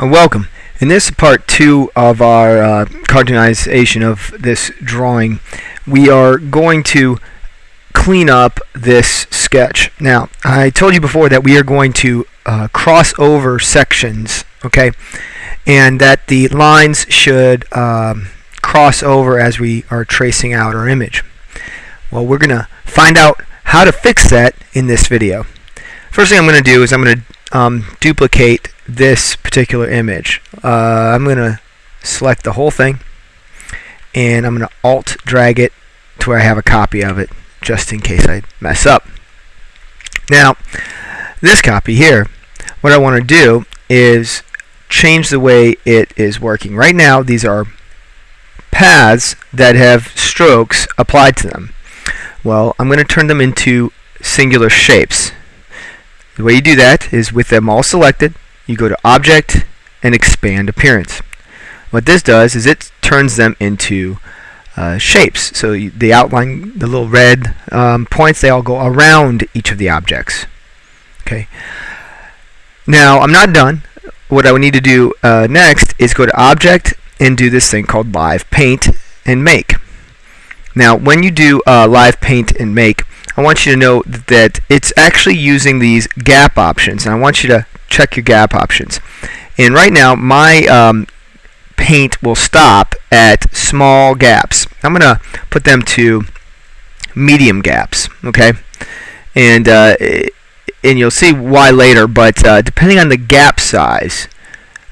Uh, welcome. In this part two of our uh, cartoonization of this drawing, we are going to clean up this sketch. Now, I told you before that we are going to uh, cross over sections, okay, and that the lines should um, cross over as we are tracing out our image. Well, we're going to find out how to fix that in this video. First thing I'm going to do is I'm going to um, duplicate this particular image. Uh, I'm going to select the whole thing and I'm going to alt drag it to where I have a copy of it just in case I mess up. Now this copy here what I want to do is change the way it is working. Right now these are paths that have strokes applied to them. Well I'm going to turn them into singular shapes. The way you do that is with them all selected you go to Object and Expand Appearance. What this does is it turns them into uh, shapes. So you, the outline, the little red um, points, they all go around each of the objects. Okay. Now I'm not done. What I would need to do uh, next is go to Object and do this thing called Live Paint and Make. Now when you do uh, Live Paint and Make, I want you to know that it's actually using these gap options. And I want you to check your gap options. And right now, my um, paint will stop at small gaps. I'm going to put them to medium gaps, okay? And, uh, and you'll see why later, but uh, depending on the gap size,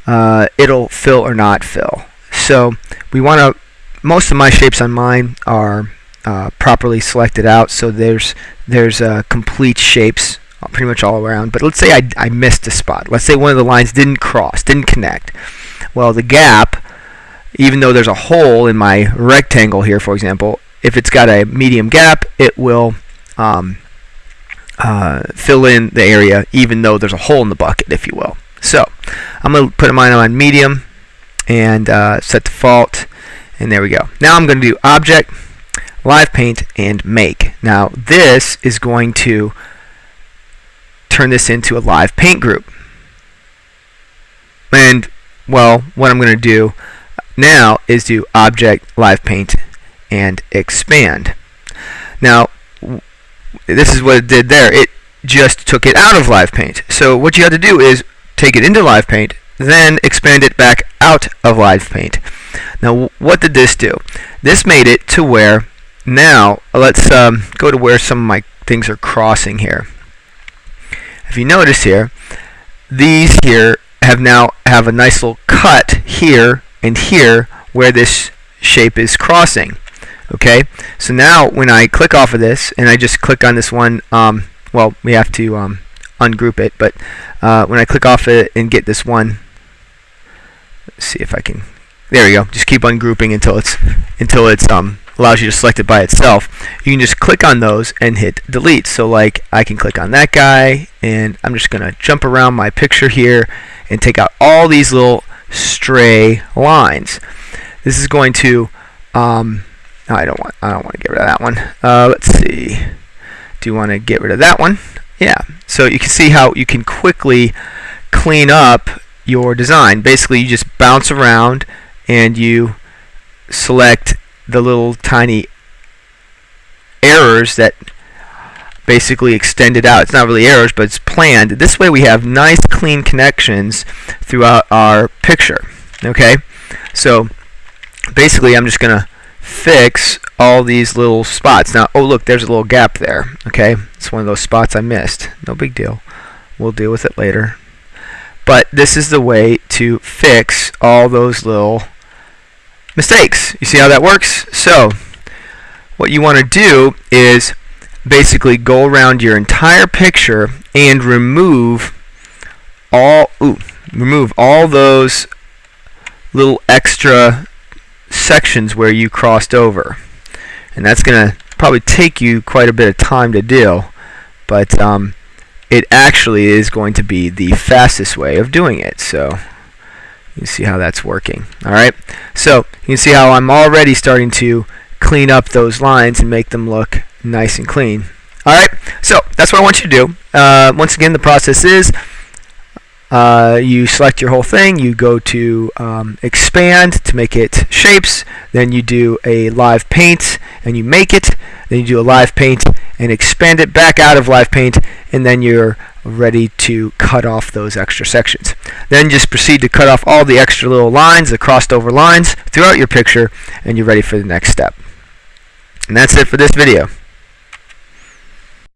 uh, it'll fill or not fill. So we want to, most of my shapes on mine are uh, properly selected out, so there's, there's uh, complete shapes pretty much all around. But let's say I, I missed a spot. Let's say one of the lines didn't cross, didn't connect. Well, the gap, even though there's a hole in my rectangle here, for example, if it's got a medium gap, it will um, uh, fill in the area even though there's a hole in the bucket, if you will. So I'm going to put mine on medium and uh, set default, and there we go. Now I'm going to do Object, Live Paint, and Make. Now this is going to turn this into a live paint group. And, well, what I'm going to do now is do object live paint and expand. Now, this is what it did there. It just took it out of live paint. So what you have to do is take it into live paint, then expand it back out of live paint. Now, what did this do? This made it to where now, let's um, go to where some of my things are crossing here if you notice here, these here have now have a nice little cut here and here where this shape is crossing. Okay, so now when I click off of this and I just click on this one, um, well, we have to um, ungroup it, but uh, when I click off it and get this one, let's see if I can. There we go. Just keep ungrouping until it's until it's um allows you to select it by itself. You can just click on those and hit delete. So like I can click on that guy and I'm just gonna jump around my picture here and take out all these little stray lines. This is going to um, I don't want I don't want to get rid of that one. Uh, let's see. Do you want to get rid of that one? Yeah. So you can see how you can quickly clean up your design. Basically, you just bounce around and you select the little tiny errors that basically extend it out. It's not really errors, but it's planned. This way we have nice clean connections throughout our picture. Okay? So basically I'm just going to fix all these little spots. Now, oh look, there's a little gap there. Okay? It's one of those spots I missed. No big deal. We'll deal with it later. But this is the way to fix all those little mistakes. You see how that works? So what you want to do is basically go around your entire picture and remove all ooh, remove all those little extra sections where you crossed over. And that's going to probably take you quite a bit of time to do, but um, it actually is going to be the fastest way of doing it. So you see how that's working. All right. So you can see how I'm already starting to clean up those lines and make them look nice and clean. All right. So that's what I want you to do. Uh, once again, the process is uh, you select your whole thing, you go to um, expand to make it shapes, then you do a live paint and you make it, then you do a live paint and expand it back out of live paint, and then you're ready to cut off those extra sections. Then just proceed to cut off all the extra little lines, the crossed over lines throughout your picture, and you're ready for the next step. And that's it for this video.